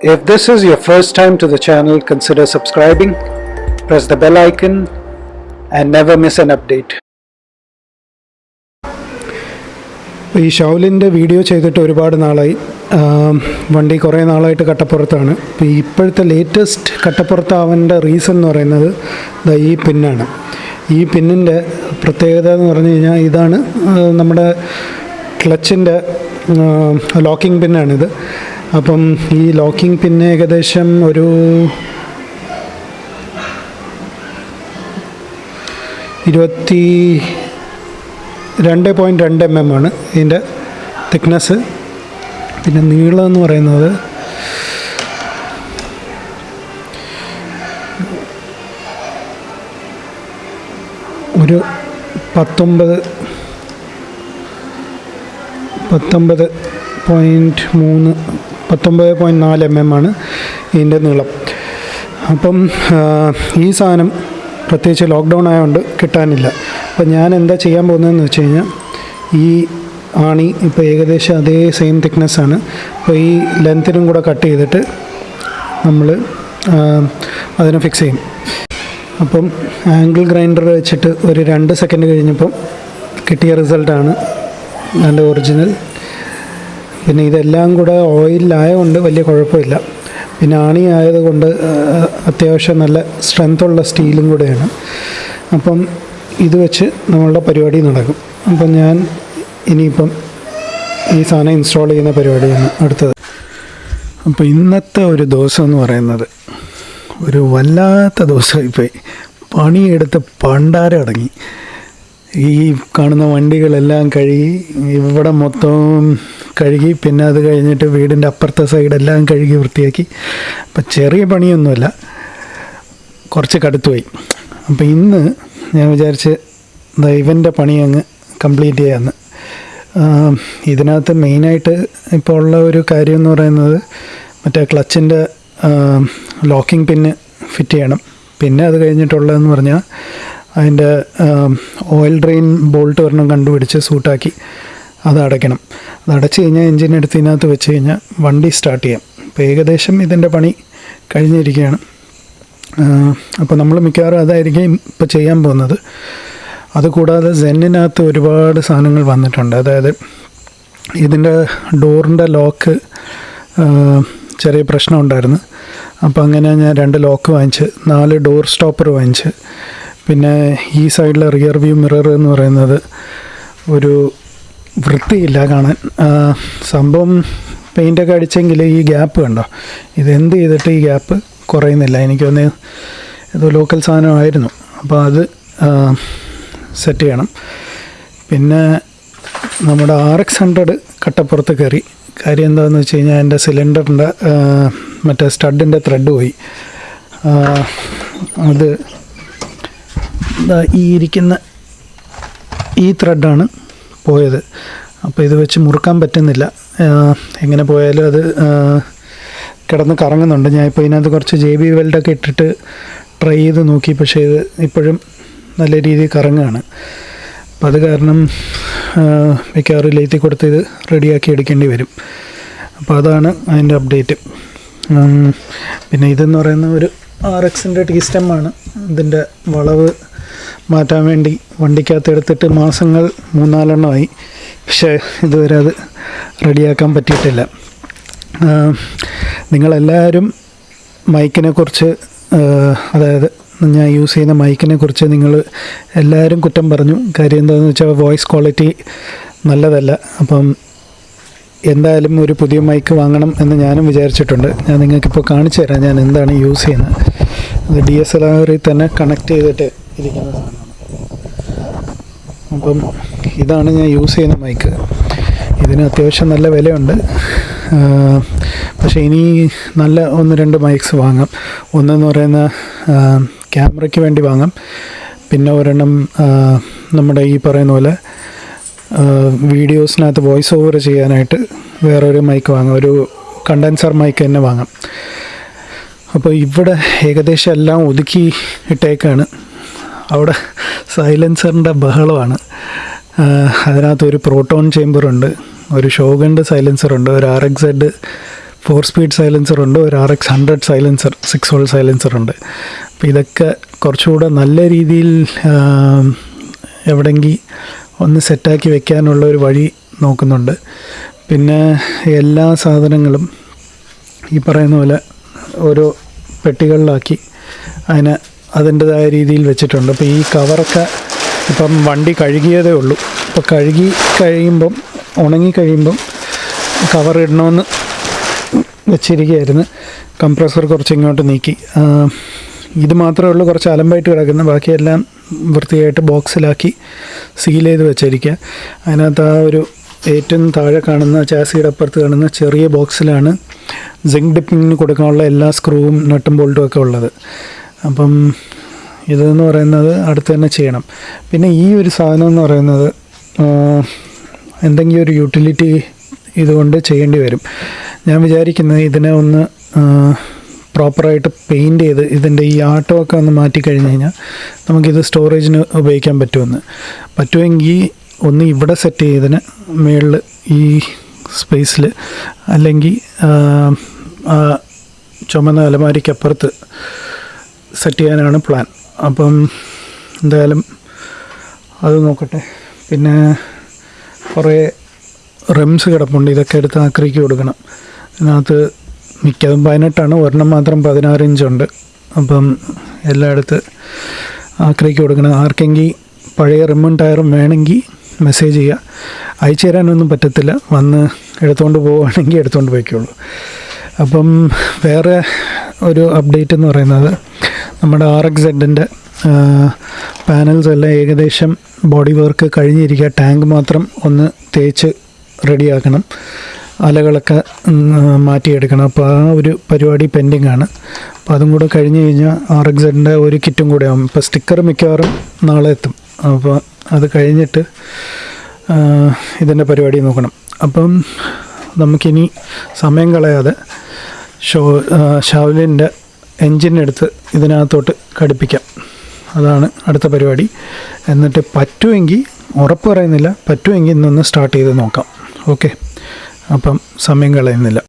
If this is your first time to the channel, consider subscribing, press the bell icon, and never miss an update. ഈ ഷൗലിന്റെ video ചെയ്തിട്ട് ഒരുപാട് നാളായി. വണ്ടി കുറേ നാളായിട്ട് കട്ടപ്പുറത്താണ്. ഇപ്പോൾ ഇപ്പോഴത്തെ ലേറ്റസ്റ്റ് കട്ടപ്പുറത്താവേണ്ട റീസൺ എന്ന് പറയുന്നത് ഈ പിന്നാണ്. ഈ പിന്നിന്റെ പ്രത്യേകത എന്ന് പറഞ്ഞു കഴിഞ്ഞാൽ ഇതാണ് നമ്മുടെ ക്ലച്ചിന്റെ ലോക്കിംഗ് പിന്നാണിത് അപ്പം ഈ ലോക്കിംഗ് പിന്നെ ഏകദേശം ഒരു ഇരുപത്തി രണ്ട് പോയിന്റ് രണ്ട് എം എം ആണ് ഇതിന്റെ തിക്നെസ് പിന്നെ നീളം എന്ന് പറയുന്നത് ഒരു പത്തൊമ്പത് പത്തൊമ്പത് പോയിന്റ് മൂന്ന് പത്തൊമ്പത് പോയിന്റ് നാല് എം എം ആണ് ഇതിന്റെ നീളം. അപ്പം ഈ സാധനം പ്രത്യേകിച്ച് ലോക്ക്ഡൗൺ ആയതുകൊണ്ട് കിട്ടാനില്ല. അപ്പം ഞാൻ എന്താ ചെയ്യാൻ പോകുന്നതെന്ന് വെച്ച് കഴിഞ്ഞാൽ ഈ ആണി ഇപ്പോൾ ഏകദേശം അതേ സെയിം തിക്നെസ് ആണ്. അപ്പോൾ ഈ ലെങ്ത്തിനും കൂടെ കട്ട് ചെയ്തിട്ട് നമ്മൾ അതിനെ ഫിക്സ് ചെയ്യും. അപ്പം ആംഗിൾ ഗ്രൈൻഡർ വെച്ചിട്ട് ഒരു രണ്ട് സെക്കൻഡ് കഴിഞ്ഞപ്പം കിട്ടിയ റിസൾട്ടാണ് എന്റെ ഒറിജിനൽ പിന്നെ ഇതെല്ലാം കൂടെ ഓയിലായതുകൊണ്ട് വലിയ കുഴപ്പമില്ല. പിന്നെ ആണി ആയതുകൊണ്ട് അത്യാവശ്യം നല്ല സ്ട്രെങ്ത്തുള്ള സ്റ്റീലും കൂടെയാണ്. അപ്പം ഇത് വെച്ച് നമ്മളുടെ പരിപാടി നടക്കും. അപ്പം ഞാൻ ഇനിയിപ്പം ഈ സാധനം ഇൻസ്റ്റാൾ ചെയ്യുന്ന പരിപാടിയാണ് അടുത്തത്. അപ്പം ഇന്നത്തെ ഒരു ദിവസം എന്ന് പറയുന്നത് ഒരു വല്ലാത്ത ദിവസമായിപ്പോയി. പണിയെടുത്ത് പണ്ടാരം അടങ്ങി. ഈ കാണുന്ന വണ്ടികളെല്ലാം കഴുകി ഇവിടെ മൊത്തം കഴുകി പിന്നെ അത് കഴിഞ്ഞിട്ട് വീടിന്റെ അപ്പുറത്തെ സൈഡെല്ലാം കഴുകി വൃത്തിയാക്കി. അപ്പം ചെറിയ പണിയൊന്നുമല്ല. കുറച്ച് കടുത്തുപോയി. അപ്പം ഇന്ന് ഞാൻ വിചാരിച്ച് ദൈവന്റെ പണി അങ്ങ് കംപ്ലീറ്റ് ചെയ്യാമെന്ന് ഇതിനകത്ത് മെയിനായിട്ട് ഇപ്പോൾ ഉള്ള ഒരു കാര്യം എന്ന് പറയുന്നത് മറ്റേ ക്ലച്ചിന്റെ ലോക്കിംഗ് പിന്ന് ഫിറ്റ് ചെയ്യണം. പിന്നെ അത് കഴിഞ്ഞിട്ടുള്ളതെന്ന് പറഞ്ഞാൽ അതിന്റെ ഓയിൽ ഡ്രെയിൻ ബോൾട്ട് ഒരെണ്ണം കണ്ടുപിടിച്ച് സൂട്ടാക്കി അത് അടയ്ക്കണം. അത് അടച്ചു കഴിഞ്ഞാൽ എൻജിൻ എടുത്ത് ഇതിനകത്ത് വെച്ച് കഴിഞ്ഞാൽ വണ്ടി സ്റ്റാർട്ട് ചെയ്യാം. അപ്പോൾ ഏകദേശം ഇതിന്റെ പണി കഴിഞ്ഞിരിക്കുകയാണ്. അപ്പോൾ നമ്മൾ മിക്കവാറും അതായിരിക്കും ഇപ്പോൾ ചെയ്യാൻ പോകുന്നത്. അതുകൂടാതെ സെന്നിനകത്ത് ഒരുപാട് സാധനങ്ങൾ വന്നിട്ടുണ്ട്. അതായത് ഇതിന്റെ ഡോറിന്റെ ലോക്ക് ചെറിയ പ്രശ്നം ഉണ്ടായിരുന്നു. അപ്പോൾ അങ്ങനെ ഞാൻ രണ്ട് ലോക്ക് വാങ്ങിച്ച് നാല് ഡോർ സ്റ്റോപ്പർ വാങ്ങിച്ച് പിന്നെ ഈ സൈഡിലെ റിയർ വ്യൂ മിറർ എന്ന് പറയുന്നത് ഒരു വൃത്തിയില്ല കാണാൻ. സംഭവം പെയിന്റൊക്കെ അടിച്ചെങ്കിൽ ഈ ഗ്യാപ്പ് കണ്ടോ? ഇതെന്ത് ചെയ്തിട്ട് ഈ ഗ്യാപ്പ് കുറയുന്നില്ല? എനിക്കൊന്ന് ഏതോ ലോക്കൽ സാധനമായിരുന്നു. അപ്പോൾ അത് സെറ്റ് ചെയ്യണം. പിന്നെ നമ്മുടെ ആർ എക്സ് ഹൺഡ്രഡ് കട്ടപ്പുറത്ത് കയറി. കാര്യം എന്താണെന്ന് വെച്ച് കഴിഞ്ഞാൽ എന്റെ സിലിണ്ടറിന്റെ മറ്റേ സ്റ്റഡിന്റെ ത്രെഡ് പോയി. അത് ഈ ഇരിക്കുന്ന ഈ ത്രെഡാണ് പോയത്. അപ്പോൾ ഇത് വെച്ച് മുറുക്കാൻ പറ്റുന്നില്ല. എങ്ങനെ പോയാലും അത് കിടന്ന് കറങ്ങുന്നുണ്ട്. ഞാൻ ഇപ്പോൾ ഇതിനകത്ത് കുറച്ച് ജെ ബി വെൽഡൊക്കെ ഇട്ടിട്ട് ട്രൈ ചെയ്ത് നോക്കി. പക്ഷേ ഇത് ഇപ്പോഴും നല്ല രീതിയിൽ കറങ്ങുകയാണ് അപ്പോൾ അത് കാരണം മിക്കവാറും ലേത്തി കൊടുത്ത് ഇത് റെഡിയാക്കി എടുക്കേണ്ടി വരും. അപ്പോൾ അതാണ് അതിന്റെ അപ്ഡേറ്റ്. പിന്നെ ഇതെന്ന് പറയുന്ന ഒരു ആർ എക്സിന്റെ ടീ സ്റ്റെമ്മാണ് ഇതിന്റെ വളവ് മാറ്റാൻ വേണ്ടി വണ്ടിക്കകത്ത് എടുത്തിട്ട് മാസങ്ങൾ മൂന്നാലെണ്ണമായി. പക്ഷേ ഇതുവരെ അത് റെഡിയാക്കാൻ പറ്റിയിട്ടില്ല. നിങ്ങളെല്ലാവരും മൈക്കിനെക്കുറിച്ച് അതായത് ഞാൻ യൂസ് ചെയ്യുന്ന മൈക്കിനെ കുറിച്ച് നിങ്ങൾ എല്ലാവരും കുറ്റം പറഞ്ഞു. കാര്യം എന്താണെന്ന് വെച്ചാൽ വോയിസ് ക്വാളിറ്റി നല്ലതല്ല. അപ്പം എന്തായാലും ഒരു പുതിയ മൈക്ക് വാങ്ങണം എന്ന് ഞാനും വിചാരിച്ചിട്ടുണ്ട്. ഞാൻ നിങ്ങൾക്കിപ്പോൾ കാണിച്ചു തരാം ഞാൻ എന്താണ് യൂസ് ചെയ്യുന്നത്. ഡി എസ് എൽ ആറിൽ തന്നെ കണക്ട് ചെയ്തിട്ട് ഇരിക്കുന്ന സാധനമാണ്. അപ്പം ഇതാണ് ഞാൻ യൂസ് ചെയ്യുന്ന മൈക്ക് ഇതിന് അത്യാവശ്യം നല്ല വിലയുണ്ട്. പക്ഷേ ഇനി നല്ല ഒന്ന് രണ്ട് മൈക്സ് വാങ്ങാം. ഒന്നെന്ന് പറയുന്ന ക്യാമറയ്ക്ക് വേണ്ടി വാങ്ങാം. പിന്നെ ഒരെണ്ണം നമ്മുടെ ഈ പറയുന്ന പോലെ വീഡിയോസിനകത്ത് വോയിസ് ഓവർ ചെയ്യാനായിട്ട് വേറൊരു മൈക്ക് വാങ്ങാം. ഒരു കണ്ടൻസർ മൈക്ക് തന്നെ വാങ്ങാം. അപ്പോൾ ഇവിടെ ഏകദേശം എല്ലാം ഒതുക്കി ഇട്ടേക്കാണ്. അവിടെ സൈലൻസറിന്റെ ബഹളമാണ്. അതിനകത്ത് ഒരു പ്രോട്ടോൺ ചേമ്പറുണ്ട് ഒരു ഷോഗന്റെ സൈലൻസറുണ്ട് ഒരു R X Z four speed സൈലൻസറുണ്ട് ഒരു R X hundred silencer six hole സൈലൻസറുണ്ട് അപ്പോൾ ഇതൊക്കെ കുറച്ചുകൂടെ നല്ല രീതിയിൽ എവിടെങ്കിൽ ഒന്ന് സെറ്റാക്കി വെക്കാനുള്ള ഒരു വഴി നോക്കുന്നുണ്ട്. പിന്നെ എല്ലാ സാധനങ്ങളും ഈ പറയുന്ന പോലെ ഓരോ പെട്ടികളിലാക്കി അതിനെ അതിന്റെതായ രീതിയിൽ വെച്ചിട്ടുണ്ട്. അപ്പോൾ ഈ കവറൊക്കെ ഇപ്പം വണ്ടി കഴുകിയതേ ഉള്ളൂ. അപ്പോൾ കഴുകി കഴിയുമ്പം ഉണങ്ങി കഴിയുമ്പം കവർ വെച്ചിരിക്കുകയായിരുന്നു. കംപ്രസർ കുറച്ച് ഇങ്ങോട്ട് നീക്കി. ഇത് മാത്രമേ ഉള്ളൂ കുറച്ച് അലമ്പായിട്ട് കിടക്കുന്നത് ബാക്കിയെല്ലാം വൃത്തിയായിട്ട് ബോക്സിലാക്കി സീൽ ചെയ്ത് വെച്ചിരിക്കുക. അതിനകത്ത് ആ ഒരു ഏറ്റവും താഴെ കാണുന്ന ചാസിയുടെ അപ്പുറത്ത് കാണുന്ന ചെറിയ ബോക്സിലാണ് സിങ്ക് ഡിപ്പിങ്ങിന് കൊടുക്കാനുള്ള എല്ലാ സ്ക്രൂവും നട്ടും ബോൾട്ടും ഒക്കെ ഉള്ളത്. അപ്പം ഇതെന്ന് പറയുന്നത് അടുത്ത് തന്നെ ചെയ്യണം. പിന്നെ ഈ ഒരു സാധനം എന്ന് പറയുന്നത് എന്തെങ്കിലും ഒരു യൂട്ടിലിറ്റി ഇതുകൊണ്ട് ചെയ്യേണ്ടി വരും. ഞാൻ വിചാരിക്കുന്നത് ഇതിനെ ഒന്ന് പ്രോപ്പറായിട്ട് പെയിന്റ് ചെയ്ത് ഇതിന്റെ ഈ ആട്ടമൊക്കെ ഒന്ന് മാറ്റി കഴിഞ്ഞ് കഴിഞ്ഞാൽ നമുക്കിത് സ്റ്റോറേജിന് ഉപയോഗിക്കാൻ പറ്റുമെന്ന്. പറ്റുമെങ്കിൽ ഒന്ന് ഇവിടെ സെറ്റ് ചെയ്തതിന് മുകളിൽ ഈ സ്പേസിൽ അല്ലെങ്കിൽ ചുമന്ന അലമാരിക്കപ്പുറത്ത് സെറ്റ് ചെയ്യാനാണ് പ്ലാൻ അപ്പം എന്തായാലും അത് നോക്കട്ടെ. പിന്നെ കുറേ റെംസ് കിടപ്പുണ്ട്. ഇതൊക്കെ എടുത്ത് ആക്രിക്ക് കൊടുക്കണം. ഇതിനകത്ത് മിക്കതും പതിനെട്ടാണ്. ഒരെണ്ണം മാത്രം പതിനാറ് ഇഞ്ചുണ്ട് അപ്പം എല്ലായിടത്ത് ആക്രിക്ക് കൊടുക്കണം. ആർക്കെങ്കിൽ പഴയ റിമ്മും ടയറും വേണമെങ്കിൽ മെസ്സേജ് ചെയ്യുക. അയച്ചു തരാനൊന്നും പറ്റത്തില്ല. വന്ന് എടുത്തുകൊണ്ട് പോവുകയാണെങ്കിൽ എടുത്തുകൊണ്ട് പോയിക്കോളൂ. അപ്പം വേറെ ഒരു അപ്ഡേറ്റ് എന്ന് പറയുന്നത് നമ്മുടെ ആർ എക്സ് സെഡിന്റെ പാനൽസ് എല്ലാം ഏകദേശം ബോഡി വർക്ക് കഴിഞ്ഞിരിക്കുക. ടാങ്ക് മാത്രം ഒന്ന് തേച്ച് റെഡിയാക്കണം. അലകളൊക്കെ മാറ്റിയെടുക്കണം. അപ്പോൾ ആ ഒരു പരിപാടി പെൻഡിങ് ആണ് അപ്പോൾ അതും കൂടെ കഴിഞ്ഞ് കഴിഞ്ഞാൽ ആർ എക്സ് സെഡിന്റെ ഒരു കിറ്റും കൂടെ ആവും. ഇപ്പോൾ സ്റ്റിക്കർ മിക്കവാറും നാളെ എത്തും. അപ്പോൾ അത് കഴിഞ്ഞിട്ട് ഇതിന്റെ പരിപാടി നോക്കണം. അപ്പം നമുക്കിനി സമയം കളയാതെ ഷോ ഷാവലിന്റെ എൻജിനെടുത്ത് ഇതിനകത്തോട്ട് ഘടിപ്പിക്കാം. അതാണ് അടുത്ത പരിപാടി. എന്നിട്ട് പറ്റുമെങ്കിൽ ഉറപ്പ് പറയുന്നില്ല പറ്റുമെങ്കിൽ ഇന്നൊന്ന് സ്റ്റാർട്ട് ചെയ്ത് നോക്കാം. ഓക്കെ? അപ്പം സമയം കളയുന്നില്ല.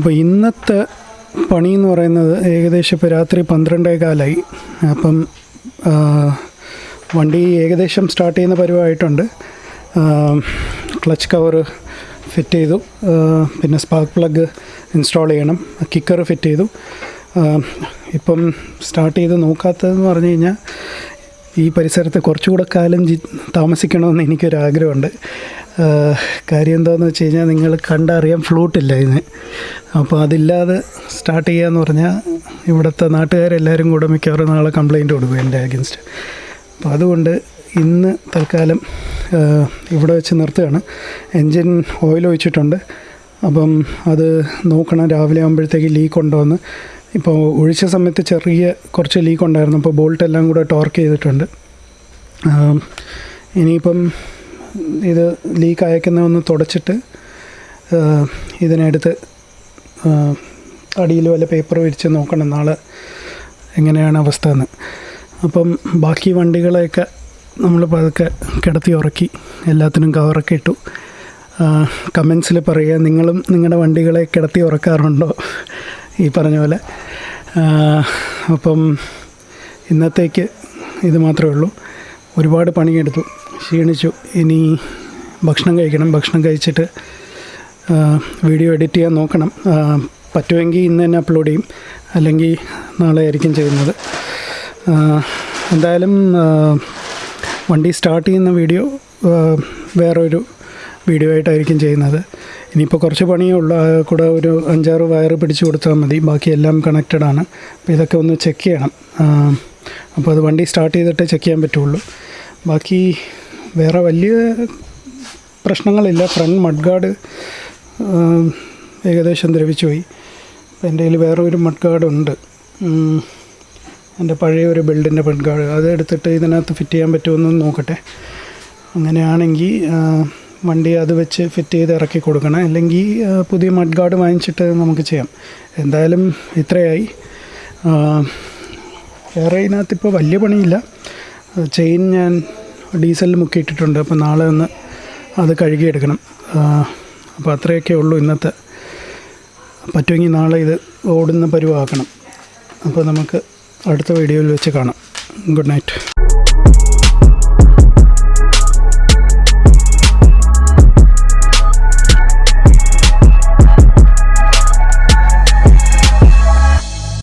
അപ്പോൾ ഇന്നത്തെ പണി എന്ന് പറയുന്നത് ഏകദേശം ഇപ്പോൾ രാത്രി പന്ത്രണ്ടേ കാലായി അപ്പം വണ്ടി ഏകദേശം സ്റ്റാർട്ട് ചെയ്യുന്ന പരിവായിട്ടുണ്ട് ക്ലച്ച് കവറ് ഫിറ്റ് ചെയ്തു. പിന്നെ സ്പാർക്ക് പ്ലഗ് ഇൻസ്റ്റാൾ ചെയ്യണം. കിക്കർ ഫിറ്റ് ചെയ്തു. ഇപ്പം സ്റ്റാർട്ട് ചെയ്ത് നോക്കാത്തതെന്ന് പറഞ്ഞു കഴിഞ്ഞാൽ ഈ പരിസരത്ത് കുറച്ചുകൂടെ കാലം ജി താമസിക്കണമെന്ന് എനിക്കൊരാഗ്രഹമുണ്ട്. കാര്യം എന്താണെന്ന് വെച്ച് കഴിഞ്ഞാൽ നിങ്ങൾ കണ്ടറിയാൻ ഫ്ലൂട്ടില്ല ഇതിന് അപ്പോൾ അതില്ലാതെ സ്റ്റാർട്ട് ചെയ്യാന്ന് പറഞ്ഞാൽ ഇവിടുത്തെ നാട്ടുകാരെല്ലാവരും കൂടെ മിക്കവാറും നാളെ കംപ്ലയിന്റ് കൊടുക്കും എന്റെ അഗൻസ്റ്റ് അപ്പോൾ അതുകൊണ്ട് ഇന്ന് തൽക്കാലം ഇവിടെ വെച്ച് നിർത്തുകയാണ്. എൻജിൻ ഓയിൽ ഒഴിച്ചിട്ടുണ്ട്. അപ്പം അത് നോക്കണം രാവിലെ ആകുമ്പോഴത്തേക്ക് ലീക്ക് ഉണ്ടോയെന്ന് ഇപ്പോൾ ഒഴിച്ച സമയത്ത് ചെറിയ കുറച്ച് ലീക്ക് ഉണ്ടായിരുന്നു. അപ്പോൾ ബോൾട്ട് എല്ലാം കൂടെ ടോർക്ക് ചെയ്തിട്ടുണ്ട്. ഇനിയിപ്പം ഇത് ലീക്ക് അയക്കുന്ന ഒന്ന് തുടച്ചിട്ട് ഇതിനെടുത്ത് അടിയിൽ വല്ല പേപ്പർ വിരിച്ച് നോക്കണം നാളെ എങ്ങനെയാണ് അവസ്ഥ എന്ന് അപ്പം ബാക്കി വണ്ടികളെയൊക്കെ നമ്മൾ പതുക്കെ കിടത്തി ഉറക്കി എല്ലാത്തിനും കവറൊക്കെ ഇട്ടു. കമൻസിൽ പറയുക നിങ്ങളും നിങ്ങളുടെ വണ്ടികളെ കിടത്തി ഉറക്കാറുണ്ടോ? ഈ പറഞ്ഞ പോലെ. അപ്പം ഇന്നത്തേക്ക് ഇത് മാത്രമേ ഉള്ളൂ. ഒരുപാട് പണിയെടുത്തു. ക്ഷീണിച്ചു. ഇനി ഭക്ഷണം കഴിക്കണം. ഭക്ഷണം കഴിച്ചിട്ട് വീഡിയോ എഡിറ്റ് ചെയ്യാൻ നോക്കണം. പറ്റുമെങ്കിൽ ഇന്ന് തന്നെ അപ്ലോഡ് ചെയ്യും. അല്ലെങ്കിൽ നാളെ ആയിരിക്കും ചെയ്യുന്നത്. എന്തായാലും വണ്ടി സ്റ്റാർട്ട് ചെയ്യുന്ന വീഡിയോ വേറൊരു വീഡിയോ ആയിട്ടായിരിക്കും ചെയ്യുന്നത്. ഇനിയിപ്പോൾ കുറച്ച് പണിയേ ഉള്ളൂ. കൂടെ ഒരു അഞ്ചാറ് വയർ പിടിച്ചു കൊടുത്താൽ മതി. ബാക്കി എല്ലാം കണക്റ്റഡ് ആണ്. അപ്പോൾ ഇതൊക്കെ ഒന്ന് ചെക്ക് ചെയ്യണം. അപ്പോൾ അത് വണ്ടി സ്റ്റാർട്ട് ചെയ്തിട്ട് ചെക്ക് ചെയ്യാൻ പറ്റുള്ളൂ. ബാക്കി വേറെ വലിയ പ്രശ്നങ്ങളില്ല. ഫ്രണ്ട് മഡ് ഗാർഡ് ഏകദേശം ദ്രവിച്ചു പോയി. അപ്പോൾ എന്റെ കയ്യിൽ വേറെ ഒരു മഡ് ഗാർഡ് ഉണ്ട് എന്റെ പഴയ ഒരു ബിൽഡിന്റെ മഡ് ഗാർഡ് അത് എടുത്തിട്ട് ഇതിനകത്ത് ഫിറ്റ് ചെയ്യാൻ പറ്റുമെന്ന് നോക്കട്ടെ. അങ്ങനെയാണെങ്കിൽ വണ്ടി അത് വെച്ച് ഫിറ്റ് ചെയ്ത് ഇറക്കി കൊടുക്കണം. അല്ലെങ്കിൽ പുതിയ മഡ് ഗാർഡ് വാങ്ങിച്ചിട്ട് നമുക്ക് ചെയ്യാം. എന്തായാലും ഇത്രയായി. വേറെ ഇതിനകത്ത് ഇപ്പോൾ വലിയ പണിയില്ല. ചെയിൻ ഞാൻ ഡീസലിൽ മുക്കി ഇട്ടിട്ടുണ്ട്. അപ്പോൾ നാളെ ഒന്ന് അത് കഴുകിയെടുക്കണം. അപ്പോൾ അത്രയൊക്കെ ഉള്ളൂ ഇന്നത്തെ. പറ്റുമെങ്കിൽ നാളെ ഇത് ഓടുന്ന പരിവാക്കണം. അപ്പോൾ നമുക്ക് അടുത്ത വീഡിയോയിൽ വെച്ച് കാണാം. Good night.